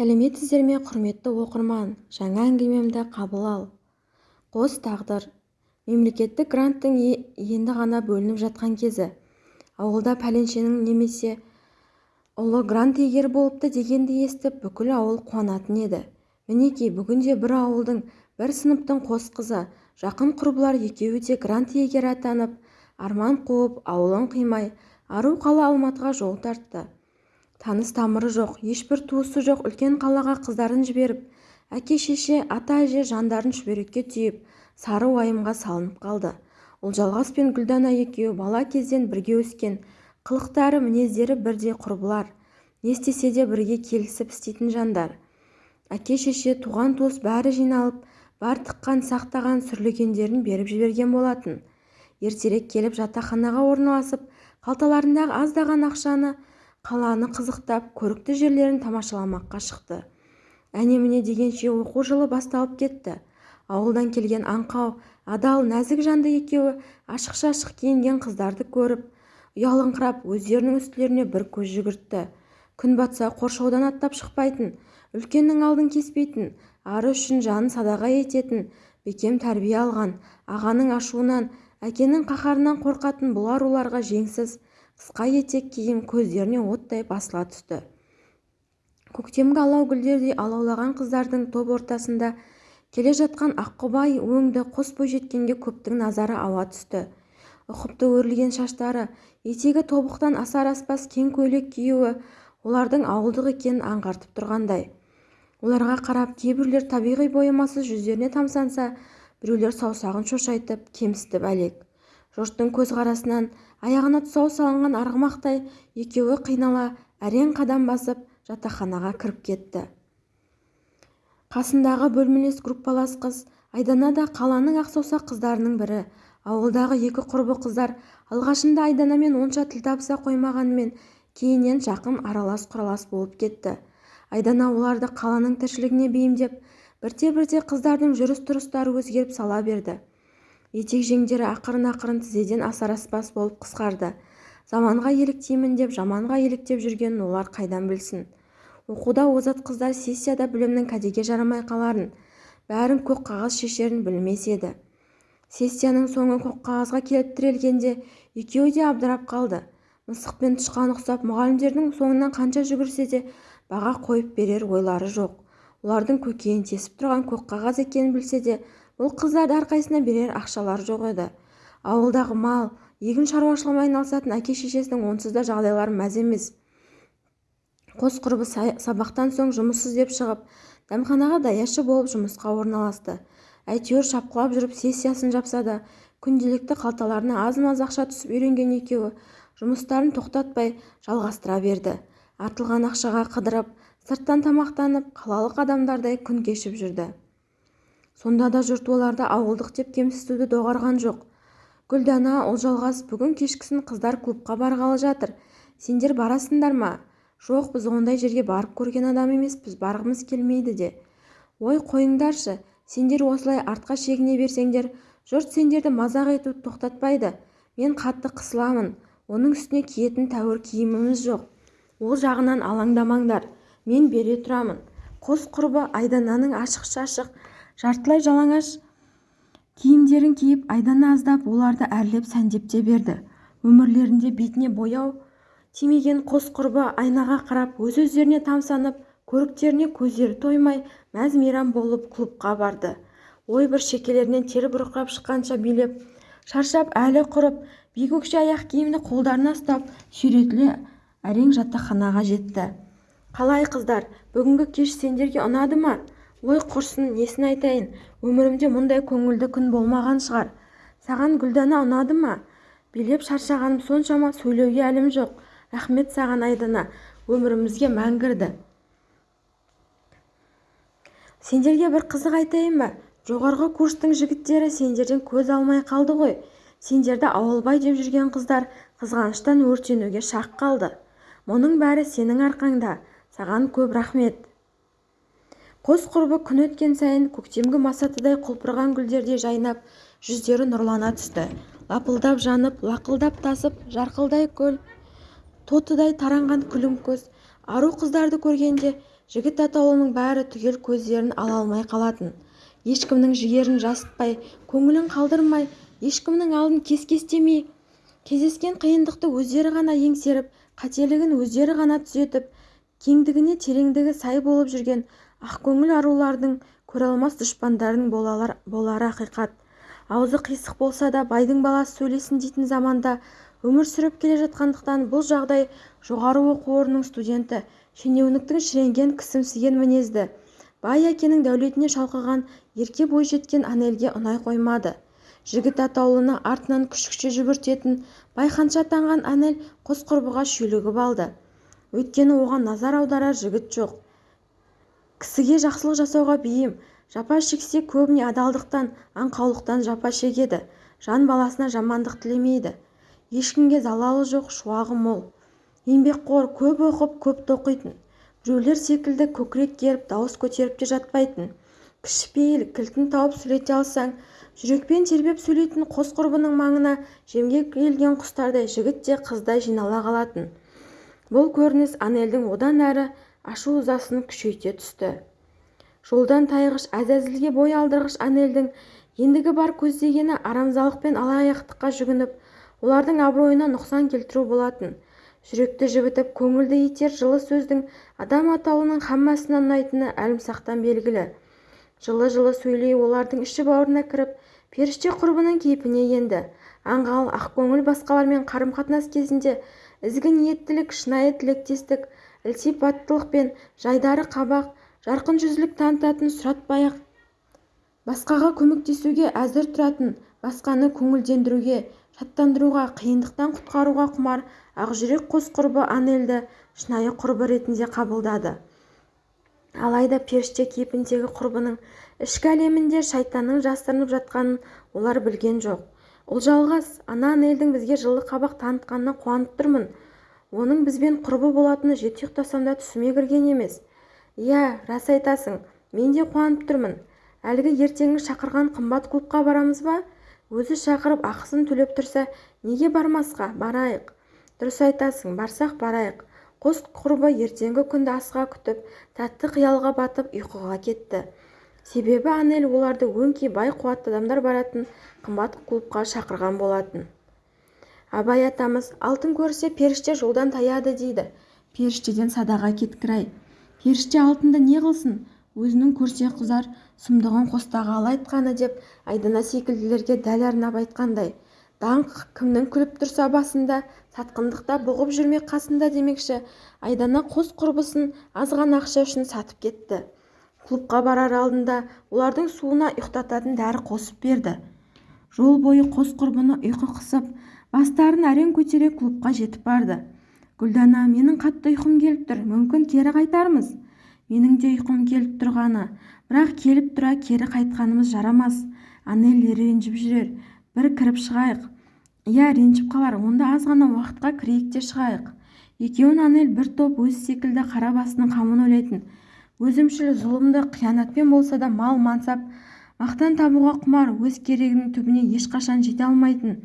сәлеметсіздер ме құрметті оқырман жаңа әңгімемді қабыл ал. Қос тағдыр. Мемлекеттік гранттың енді ғана бөлініп жатқан кезі. Ауылда пәленшенің немесе ұлы грант иегері болыпты дегенді естіп бүкіл ауыл қуанатын еді. Мінеки бүгінде бір ауылдың бір сыныптың қос қызы жақын құрбылар екеуі де грант иегері атанып арман қуып ауылын қимай ару қала алматыға жол тартты. Таныс-тамыры жоқ ешбір туысы жоқ үлкен қалаға қыздарын жіберіп әке-шеше ата-әже жандарын шүберекке түйіп сары уайымға салынып қалды. Ұлжалғас пен гүлдана екеуі бала кезден бірге өскен қылықтары мінездері бірдей құрбылар не істесе де бірге келісіп істейтін жандар. Әке-шеше туған-туыс бәрі жиналып бар тыққан сақтаған сүрлегендерін беріп жіберген болатын. Ертерек келіп жатақханаға орналасып қалталарындағы аздаған ақшаны қаланы қызықтап көрікті жерлерін тамашаламаққа шықты. Әне-міне дегенше оқу жылы басталып кетті. Ауылдан келген аңқау адал нәзік жанды екеуі ашық-шашық киінген қыздарды көріп ұялыңқырап өздерінің үстілеріне бір көз жүгіртті. Күн батса қоршаудан аттап шықпайтын үлкеннің алдын кеспейтін ары үшін жанын садаға ететін бекем тәрбие алған ағаның ашуынан әкенің қаһарынан қорқатын бұл аруларға жеңсіз қысқа етек киім көздеріне оттай басыла түсті. көктемгі алау гүлдердей алаулаған қыздардың топ ортасында келе жатқан аққұба өңді қос бойжеткенге көптің назары ауа түсті. ұқыпты өрілген шаштары етегі тобықтан асар-аспас кең көйлек киюі олардың ауылдық екенін аңғартып тұрғандай. Оларға қарап кейбіреулер табиғи боямасыз жүздеріне тамсанса біреулер саусағын шошайтып кемсітіп әлек. Жұрттың көзқарасынан аяғына тұсау салынған арғымақтай екеуі қинала әрең қадам басып жатақханаға кіріп кетті. Қасындағы бөлмелес группалас қыз айдана да қаланың ақ саусақ қыздарының бірі. Ауылдағы екі құрбы қыздар алғашында айданамен онша тіл табыса қоймағанымен кейіннен жақын аралас-құралас болып кетті. Айдана оларды қаланың тіршілігіне бейімдеп бірте-бірте қыздардың жүріс-тұрыстары өзгеріп сала берді. Етек-жеңдері ақырын-ақырын тізеден асар-аспас болып қысқарды. Заманға еліктеймін деп жаманға еліктеп жүргенін олар қайдан білсін? Оқуда озат қыздар сессияда білімнің кәдеге жарамай қаларын бәрін көк қағаз шешерін білмес еді. Сессияның соңы көк қағазға келіп тірелгенде екеуі де абдырап қалды. Мысық пен тышқан ұқсап мұғалімдердің соңынан қанша жүгірсе де баға қойып берер ойлары жоқ. Олардың көкейін тесіп тұрған көк қағаз екенін білсе де бұл қыздарды әрқайсысына берер ақшалары жоқ еді. Ауылдағы мал егін шаруашылығымен айналысатын әке-шешесінің онсыз да жағдайлары мәз емес. Қос құрбы сабақтан соң жұмыс іздеп шығып дәмханаға даяшы болып жұмысқа орналасты. Әйтеуір шапқылап жүріп сессиясын жапса да күнделікті қалталарына аз-маз ақша түсіп үйренген екеуі жұмыстарын тоқтатпай жалғастыра берді. Артылған ақшаға қыдырып сырттан тамақтанып қалалық адамдардай күн кешіп жүрді. Сонда да жұрт оларды ауылдық деп кемсітуді доғарған жоқ. Гүлдана ұлжалғас бүгін кешкісін қыздар клубқа барғалы жатыр. Сендер барасыңдар ма? Жоқ біз ондай жерге барып көрген адам емеспіз барғымыз келмейді де. Ой қойыңдаршы сендер осылай артқа шегіне берсеңдер жұрт сендерді мазақ етуді тоқтатпайды. Мен қатты қысыламын оның үстіне киетін тәуір киіміміз жоқ. Ол жағынан алаңдамаңдар мен бере тұрамын. Қос құрбы айдананың ашық-шашық жартылай жалаңаш киімдерін киіп айдана аздап оларды әрлеп сәндеп те берді. Өмірлерінде бетіне бояу тимеген қос құрбы айнаға қарап өз-өздеріне тамсанып көріктеріне көздері тоймай мәз-мейрам болып клубқа барды. Ой бір шекелерінен тер бұрқырап шыққанша билеп шаршап әлі құрып бейкөкше аяқ киімді қолдарына ұстап сүйретіле әрең жатақханаға жетті. Қалай қыздар бүгінгі кеш сендерге ұнады ма? Ой құрсын несін айтайын? Өмірімде мұндай көңілді күн болмаған шығар. Саған гүлдана ұнады ма? Билеп шаршағаным соншама сөйлеуге әлім жоқ. Рахмет саған айдана. Өмірімізге мәңгірді сендерге бір қызық айтайын ба? Жоғарғы курстың жігіттері сендерден көз алмай қалды ғой. Сендерді ауылбай деп жүрген қыздар қызғаныштан өртенуге шақ қалды. Мұның бәрі сенің арқаңда. Саған көп рахмет. Қос құрбы күн өткен сайын көктемгі масатыдай құлпырған гүлдердей жайнап жүздері нұрлана түсті. Лапылдап жанып лақылдап тасып жарқылдай көл тотыдай таранған күлім көз. Ару қыздарды көргенде жігіт атаулының бәрі түгел көздерін ала алмай қалатын. Ешкімнің жігерін жасытпай көңілін қалдырмай ешкімнің алдын кес-кестемей кездескен қиындықты өздері ғана еңсеріп қателігін өздері ғана түзетіп кеңдігіне тереңдігі сай болып жүрген ақкөңіл арулардың көреалмас дұшпандарын болары ақиқат. Аузы қисық болса да байдың баласы сөйлесін дейтін заманда өмір сүріп келе жатқандықтан бұл жағдай жоғары оқу орнының студенті шенеуніктің шіренген кісімсіген мінезді. Бай әкенің дәулетіне шалқыған ерке бойжеткен анельге ұнай қоймады. Жігіт атаулыны артынан күшікше жүгіртетін байханша атанған анель қос құрбыға шүйлігіп алды. Өйткені оған назар аударар жігіт жоқ. Кісіге жақсылық жасауға бейім. Жапа шексе көбіне адалдықтан аңқаулықтан жапа шегеді. Жан баласына жамандық тілемейді. Ешкімге залалы жоқ шуағы мол. Еңбекқор көп оқып көп тоқитын. Біреулер секілді көкірек керіп дауыс көтеріп те жатпайтын. Кішіпейіл кілтін тауып сөйлете алсаң жүрекпен тербеп сөйлейтін қос құрбының маңына жемге келген құстардай жігіт те қыздай жинала қалатын. Бұл көрініс анельдің одан әрі ашу-ызасын күшейте түсті. Жолдан тайғыш әзәзілге бой алдырғыш анельдің ендігі бар көздегені арамзалық пен алаяқтыққа жүгініп олардың абыройына нұқсан келтіру болатын. Жүректі жібітіп көңілді етер жылы сөздің адам атаулының хаммасына ұнайтыны әлімсақтан белгілі. Жылы-жылы сөйлей олардың іші-бауырына кіріп періште құрбының кейпіне енді. Аңғал ақкөңіл басқалармен қарым-қатынас кезінде ізгі ниеттілік шынайы тілектестік ілтипаттылық пен жайдары қабақ жарқын жүзділік танытатын сұратпай-ақ басқаға көмектесуге әзір тұратын басқаны көңілдендіруге шаттандыруға қиындықтан құтқаруға құмар ақжүрек қос құрбы анельді шынайы құрбы ретінде қабылдады. Алайда періште кейпіндегі құрбының ішкі әлемінде шайтанның жасырынып жатқанын олар білген жоқ. Ұлжалғас ана анельдің бізге жылы қабақ танытқанына қуанып тұрмын. Оның бізбен құрбы болатыны жеті ұйықтасам да түсіме кірген емес. Иә рас айтасың мен де қуанып тұрмын. Әлгі ертеңгі шақырған қымбат клубқа барамыз ба? Өзі шақырып ақысын төлеп тұрса неге бармасқа? Барайық. Дұрыс айтасың барсақ барайық. Қос құрбы ертеңгі күнді асыға күтіп тәтті қиялға батып ұйқыға кетті. Себебі анель оларды өңкей бай қуатты адамдар баратын қымбат клубқа шақырған болатын. Абай атамыз алтын көрсе періште жолдан таяды дейді. Періштеден садаға кеткір-ай. Періште алтынды не қылсын? Өзінің көрсе қызар сұмдығын қостағалы айтқаны деп айдана секілділерге дәл арнап айтқандай. Даңқ кімнің күліп тұрса басында сатқындықта бұғып жүрмек қасында демекші айдана қос құрбысын аз ғана ақша үшін сатып кетті. Клубқа барар алдында олардың суына ұйықтататын дәрі қосып берді. Жол бойы қос құрбыны ұйқы қысып бастарын әрең көтере клубқа жетіп барды. Гүлдана менің қатты ұйқым келіп тұр мүмкін кері қайтармыз? Менің де ұйқым келіп тұрғаны бірақ келіп тұра кері қайтқанымыз жарамас. Анель ренжіп жүрер бір кіріп шығайық. Иә ренжіп қалар онда аз ғана уақытқа кірейік те шығайық екеуін анель бір топ өзі секілді қара басының қамын ойлайтын. Өзімшіл зұлымды қиянатпен болса да мал мансап мақтан табуға құмар өз керегінің түбіне ешқашан жете алмайтын.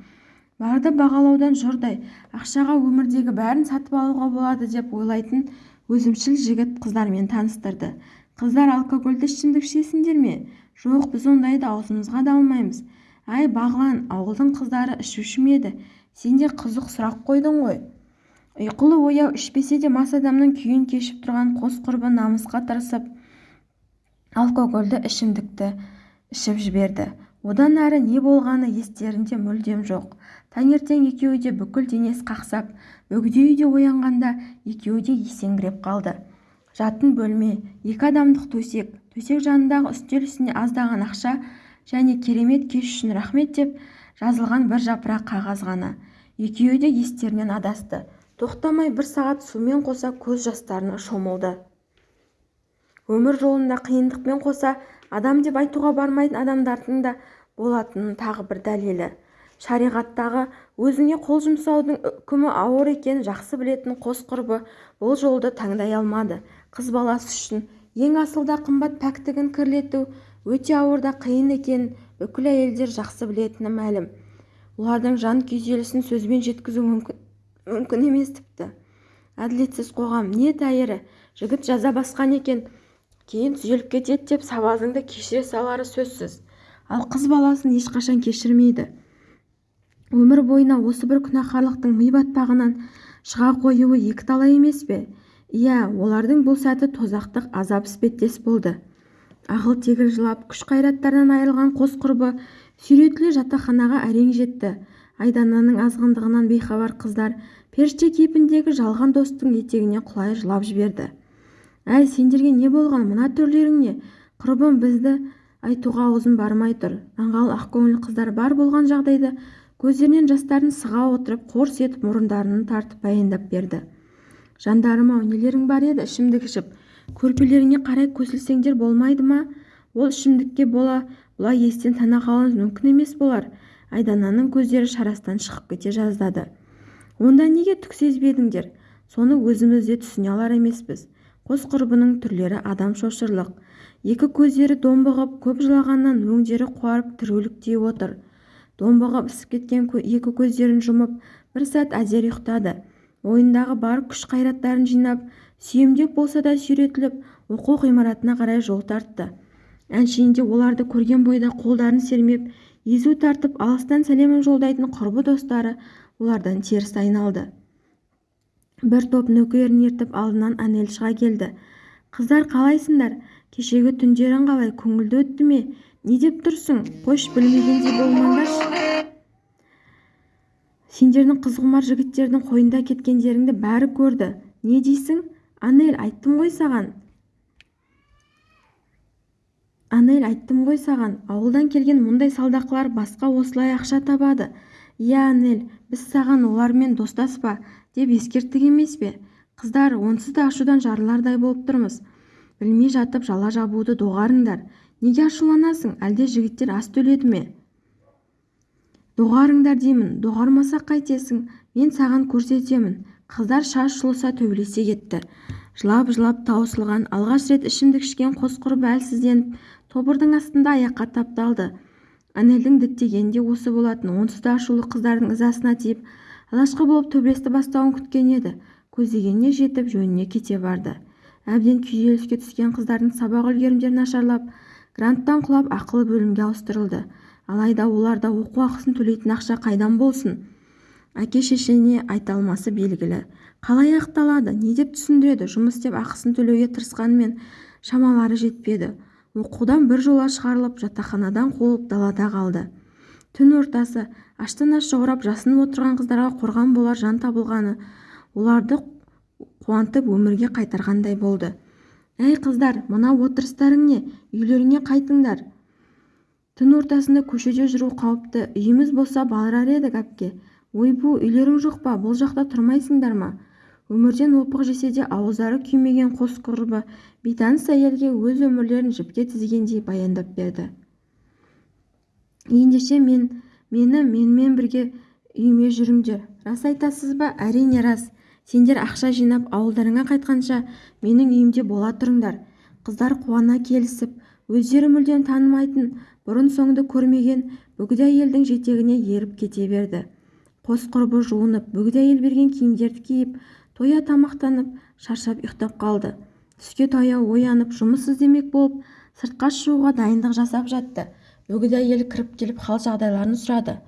Барды бағалаудан жұрдай ақшаға өмірдегі бәрін сатып алуға болады деп ойлайтын өзімшіл жігіт қыздармен таныстырды. Қыздар алкогольді ішімдік ішесіңдер ме? Жоқ біз ондайды аузымызға да алмаймыз. Әй бағлан ауылдың қыздары ішуші ме еді? Сен де қызық сұрақ қойдың ғой. Ұйқылы-ояу ішпесе де мас адамның күйін кешіп тұрған қос құрбы намысқа тырысып алкогольді ішімдікті ішіп жіберді. Одан әрі не болғаны естерінде мүлдем жоқ. Таңертең екеуі де бүкіл денес қақсап бөгде үйде оянғанда екеуі де есеңгіреп қалды. Жатын бөлме екі адамдық төсек төсек жанындағы үстел үстінде аздаған ақша және керемет кеш үшін рахмет деп жазылған бір жапырақ қағаз ғана. Екеуі де естерінен адасты. Тоқтамай бір сағат сумен қоса көз жастарына шомылды. Өмір жолында қиындықпен қоса адам деп айтуға бармайтын адамдардың да болатынын тағы бір дәлелі. Шариғаттағы өзіңе қол жұмсаудың үкімі ауыр екенін жақсы білетін қос құрбы бұл жолды таңдай алмады. Қыз баласы үшін ең асыл да қымбат пәктігін кірлету өте ауыр да қиын екенін бүкіл әйелдер жақсы білетіні мәлім. Олардың жан күйзелісін сөзбен жеткізу мүмкін мүмкін емес тіпті. Әділетсіз қоғам не тәйірі жігіт жаза басқан екен кейін түзеліп кетеді деп сабазыңды кешіре салары сөзсіз. Ал қыз баласын ешқашан кешірмейді. Өмір бойына осы бір күнәһарлықтың ми батпағынан шыға қоюы екіталай емес пе? Иә олардың бұл сәті тозақтық азап іспеттес болды. Ағыл-тегіл жылап күш-қайраттарынан айырылған қос құрбы сүйретіле жатақханаға әрең жетті. Айдананың азғындығынан бейхабар қыздар періште кейпіндегі жалған достың етегіне құлай жылап жіберді. Әй сендерге не болған? Мына түрлерің не құрбым бізді айтуға аузым бармай тұр. Аңғал ақкөңіл қыздар бар болған жагдайды көздерінен жастарын сыға отырып қорс етіп мұрындарын тартып баяндап берді. Жандарым-ау нелерің бар еді ішімдік ішіп. Көрпелеріңе қарай көсілсеңдер болмайды ма ол ішімдікке бола бұлай естен тана қалуыңыз мүмкін емес болар. Айдананың көздері шарасынан шығып кете жаздады. Онда неге түк сезбедіңдер? Соны өзіміз де түсіне алар емеспіз. Қос құрбының түрлері адам шошырлық. Екі көздері домбығып көп жылағаннан өңдері қуарып түріліктей отыр. Домбығып ісіп кеткен екі көздерін жұмып бір сәт әзер ұйықтады. Ойындағы бар күш-қайраттарын жинап сүйемдеп болса да сүйретіліп оқу ғимаратына қарай жол тартты. Әншейінде оларды көрген бойда қолдарын сермеп езу тартып алыстан сәлемін жолдайтын құрбы достары олардан теріс айналды. Бір топ нөкерін ертіп алдынан әнел шыға келді. Қыздар қалайсыңдар? Кешегі түндерің қалай көңілді өтті ме? Не деп тұрсың? Қош білмегендей болмаңдаршы сендердің қызғұмар жігіттердің қойында кеткендеріңді бәрі көрді. Не дейсің? Анель айттым ғой саған анель айттым ғой саған. Ауылдан келген мұндай салдақылар басқа осылай ақша табады. Иә анель біз саған олармен достаспа деп ескерттік емес пе? Қыздар онсыз да ашудан жарылардай болып тұрмыз. Білмей жатып жала жабуды доғарыңдар. Неге ашуланасың? Әлде жігіттер ас төледі ме? Доғарыңдар деймін. Доғармасақ қайтесің. Мен саған көрсетемін. Қыздар шаш жұлыса төбелесе кетті. Жылап-жылап таусылған алғаш рет ішімдік ішкен қос құрбы әлсізденіп тобырдың астында аяққа тапталды. Әнелдің діттегені де осы болатын онсыз да ашулы қыздардың ызасына тиіп алашқы болып төбелесті бастауын күткен еді. Көздегеніне жетіп жөніне кете барды. Әбден күйзеліске түскен қыздардың сабақ үлгерімдері нашарлап гранттан құлап ақылы бөлімге ауыстырылды. Алайда оларда оқу ақысын төлейтін ақша қайдан болсын? Әке-шешесіне айта алмасы белгілі. Қалай ақталады не деп түсіндіреді? Жұмыс істеп ақысын төлеуге тырысқанымен шамалары жетпеді. Оқудан біржола шығарылып жатақханадан қуылып далада қалды. Түн ортасы аштан-аш жаурап жасынып отырған қыздарға қорған болар жан табылғаны оларды қуантып өмірге қайтарғандай болды. Әй қыздар мына отырыстарың не үйлеріңе қайтыңдар. Түн ортасында көшеде жүру қауіпті үйіміз болса барар едік әпке. Ойбу үйлерің жоқ па? Бұл жақта тұрмайсыңдар ма? Өмірден опық жесе де ауыздары күймеген қос құрбы бейтаныс әйелге өз өмірлерін жіпке тізгендей баяндап берді. Ендеше мен мені менімен бірге үйіме жүріңдер. Рас айтасыз ба? Әрине рас. Сендер ақша жинап ауылдарыңа қайтқанша менің үйімде бола тұрыңдар. Қыздар қуана келісіп өздері мүлдем танымайтын бұрын-соңды көрмеген бөгде әйелдің жетегіне еріп кете берді. Қос құрбы жуынып бөгде әйел берген киімдерді киіп тоя тамақтанып шаршап ұйықтап қалды. Түске таяу оянып жұмыс іздемек болып сыртқа шығуға дайындық жасап жатты. Бөгде әйел кіріп келіп хал-жағдайларын сұрады.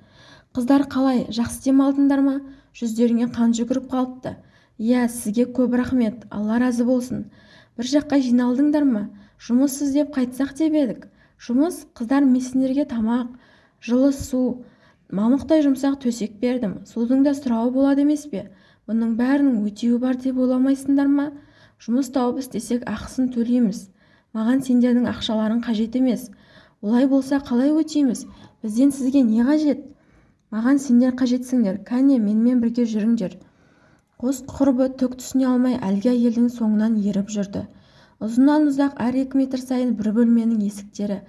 Қыздар қалай жақсы демалдыңдар ма? Жүздеріңе қан жүгіріп қалыпты. Иә сізге көп рахмет алла разы болсын. Бір жаққа жиналдыңдар ма? Жұмыс іздеп қайтсақ деп едік. Жұмыс қыздар мен тамақ жылы су мамықтай жұмсақ төсек бердім. Судың да сұрауы болады емес пе? Бұның бәрінің өтеуі бар деп ойламайсыңдар ма? Жұмыс тауып істесек ақысын төлейміз. Маған сендердің ақшаларың қажет емес. Олай болса қалай өтейміз? Бізден сізге не қажет? Маған сендер қажетсіңдер. Кәне менімен бірге жүріңдер. Қос құрбы түк түсіне алмай әлгі әйелдің соңынан еріп жүрді. Ұзыннан-ұзақ әр екі метр сайын бір бөлменің есіктері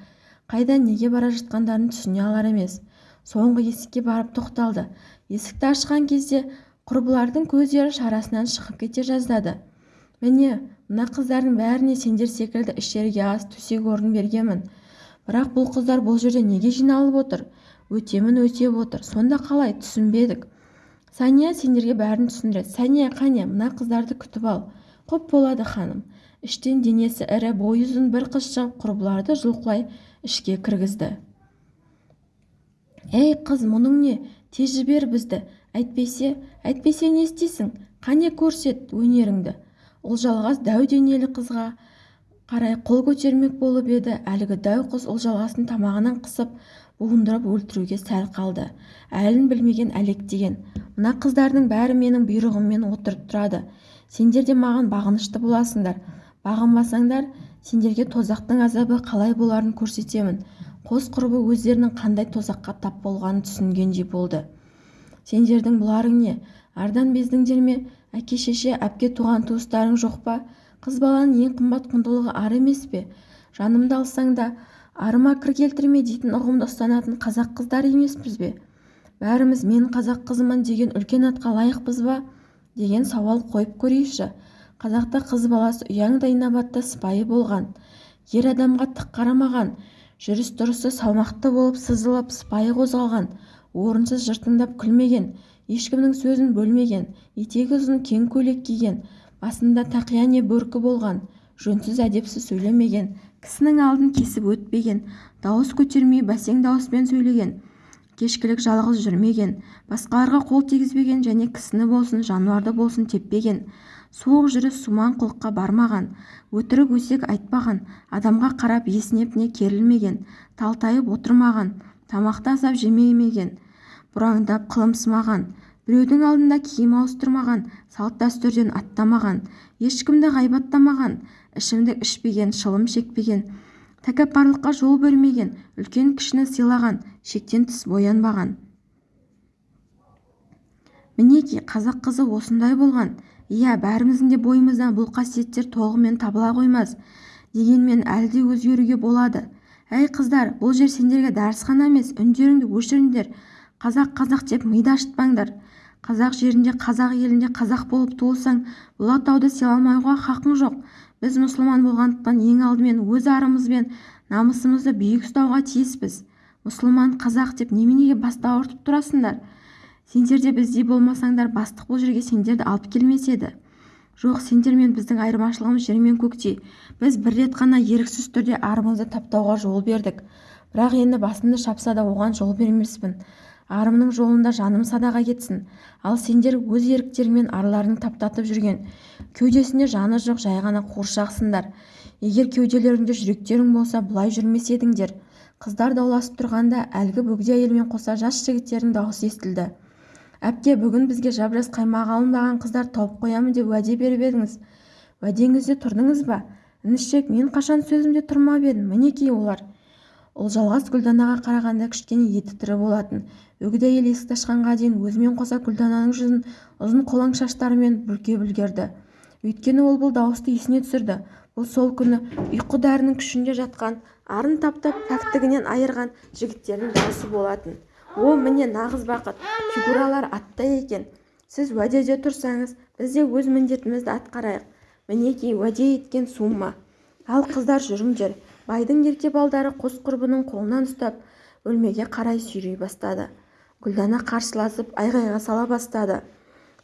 қайда неге бара жатқандарын түсіне алар емес. Соңғы есікке барып тоқталды. Есікті ашқан кезде құрбылардың көздері шарасынан шығып кете жаздады. Міне мына қыздардың бәріне сендер секілді ішерге ас төсек-орын бергенмін. Бірақ бұл қыздар бұл жерде неге жиналып отыр? Өтемін өтеп отыр. Сонда қалай? Түсінбедік сәния сендерге бәрін түсіндіреді. Сәния қане мына қыздарды күтіп ал. Құп болады ханым. Іштен денесі ірі бойы ұзын бір қыз шығып құрбыларды жұлқылай ішке кіргізді ей қыз мұның не? Тез жібер бізді. Әйтпесе әйтпесе не істейсің? Қане көрсет өнеріңді. Ұлжалғас дәу денелі қызға қарай қол көтермек болып еді. Әлгі дәу қыз ұлжалғастың тамағынан қысып буындырып өлтіруге сәл қалды. Әлін білмеген әлектеген мына қыздардың бәрі менің бұйрығыммен отырып тұрады. Сендер де маған бағынышты боласыңдар. Бағынбасаңдар сендерге тозақтың азабы қалай боларын көрсетемін. Қос құрбы өздерінің қандай тозаққа тап болғанын түсінгендей болды сендердің бұларың не? Ардан бездіңдер ме? Әке-шеше әпке туған туыстарың жоқ па? Қыз баланың ең қымбат құндылығы ар емес пе? Жанымды алсаң да арыма кір келтірме дейтін ұғымды ұстанатын қазақ қыздары емеспіз бе? Бәріміз мен қазақ қызымын деген үлкен атқа лайықпыз ба? деген сауал қойып көрейікші. Қазақта қыз баласы ұяңдай инабатты сыпайы болған. Ер адамға тік қарамаған. Жүріс-тұрысы салмақты болып сызылып сыпайы қозғалған. Орынсыз жыртыңдап күлмеген ешкімнің сөзін бөлмеген етегі ұзын кең көйлек киген басында тақия не бөркі болған жөнсіз әдепсіз сөйлемеген кісінің алдын кесіп өтпеген дауыс көтермей бәсең дауыспен сөйлеген кешкілік жалғыз жүрмеген басқаларға қол тигізбеген және кісіні болсын жануарды болсын теппеген суық жүріс сумаң қылыққа бармаған өтірік өсек айтпаған адамға қарап есінеп не керілмеген талтайып отырмаған тамақты азап жемемеген бұраңдап қылымсымаған біреудің алдында киім ауыстырмаған салт-дәстүрден аттамаған ешкімді ғайбаттамаған ішімдік ішпеген шылым шекпеген тәкаппарлыққа жол бермеген үлкен-кішіні сыйлаған шектен тыс боянбаған. Мінеки қазақ қызы осындай болған. Иә бәріміздің де бойымыздан бұл қасиеттер толығымен табыла қоймас дегенмен әлі де өзгеруге болады. Әй қыздар бұл жер сендерге дәрісхана емес үндеріңді өшіріңдер. Қазақ қазақ деп миды ашытпаңдар. Қазақ жерінде қазақ елінде қазақ болып туылсаң бұл атауды сыйламауға хақың жоқ. Біз мұсылман болғандықтан ең алдымен өз арымыз бен намысымызды биік ұстауға тиіспіз. Мұсылман қазақ деп неменеге басты ауыртып тұрасыңдар? Сендер де біздей болмасаңдар бастық бұл жерге сендерді алып келмес еді. Жоқ сендер мен біздің айырмашылығымыз жер мен көктей. Біз бір рет қана еріксіз түрде арымызды таптауға жол бердік. Бірақ енді басымды шапса да оған жол бермеспін. Арымның жолында жаным садаға кетсін. Ал сендер өз еріктеріңмен арларың таптатып жүрген. Кеудесінде жаны жоқ жай ғана қуыршақсыңдар. Егер кеуделеріңде жүректерің болса бұлай жүрмес едіңдер. Қыздар дауласып тұрғанда әлгі бөгде әйелмен қоса жас жігіттердің дауысы естілді. Әпке бүгін бізге жап-жас қаймақ алынбаған қыздар тауып қоямын деп уәде беріп едіңіз. Уәдеңізде тұрдыңыз ба? Інішек мен қашан сөзімде тұрмап едім? Мінекей олар? Ұлжалғас гүлданаға қарағанда кішкене еті тірі болатын. Өгей әйел есікті ашқанға дейін өзімен қоса гүлдананың жүзін ұзын қолаң шаштарымен бүркеп үлгерді өйткені ол бұл дауысты есіне түсірді. Бұл сол күні ұйқы дәрінің күшінде жатқан арын таптап пәктігінен айырған жігіттердің дауысы болатын. О міне нағыз бақыт фигуралар аттай екен. Сіз уәдеде тұрсаңыз біз де өз міндетімізді атқарайық. Мінекей уәде еткен сумма. Ал қыздар жүріңдер. Байдың ерке балдары қос құрбының қолынан ұстап бөлмеге қарай сүйрей бастады. Гүлдана қарсыласып айғайға сала бастады.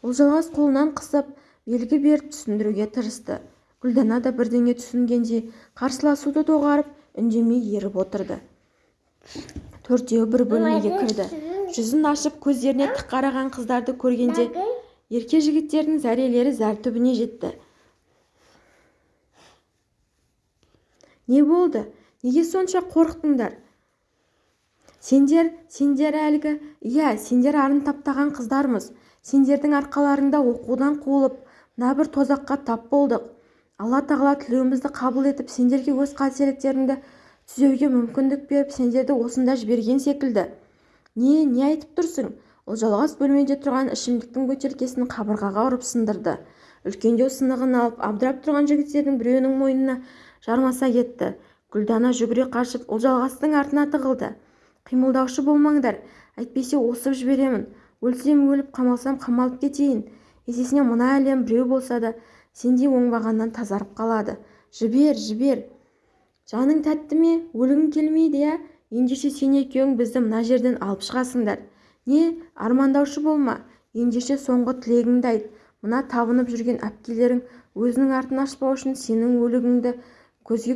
Ұлжалғас қолынан қысып белгі беріп түсіндіруге тырысты. Гүлдана да бірдеңе түсінгендей қарсыласуды доғарып үндемей еріп отырды. Төртеуі бір бөлмеге кірді. жүзін ашып көздеріне тік қараған қыздарды көргенде ерке жігіттердің зәрелері зәр түбіне жетті. Не болды? Неге сонша қорықтыңдар? Сендер сендер әлгі иә сендер арын таптаған қыздармыз. Сендердің арқаларыңда оқудан қуылып мына бір тозаққа тап болдық. Алла тағала тілеуімізді қабыл етіп сендерге өз қателіктеріңді түзеуге мүмкіндік беріп сендерді осында жіберген секілді. Не не айтып тұрсың? Ұлжалғас бөлмеде тұрған ішімдіктің бөтелкесін қабырғаға ұрып сындырды. Үлкендеу сынығын алып абдырап тұрған жігіттердің біреуінің мойнына жармаса кетті. Гүлдана жүгіре қашып ұлжалғастың артына тығылды. Қимылдаушы болмаңдар. Әйтпесе осып жіберемін. Өлсем өліп қамалсам қамалып кетейін. Есесіне мына әлем біреу болса да сендей оңбағаннан тазарып қалады. Жібер жібер. Жаның тәтті ме? Өлгің келмейді иә? Ендеше сен екеуің бізді мына жерден алып шығасыңдар. Не армандаушы болма. Ендеше соңғы тілегіңді айт. Мына табынып жүрген әпкелерің өзінің артын ашпау үшін сенің өлігіңді көзге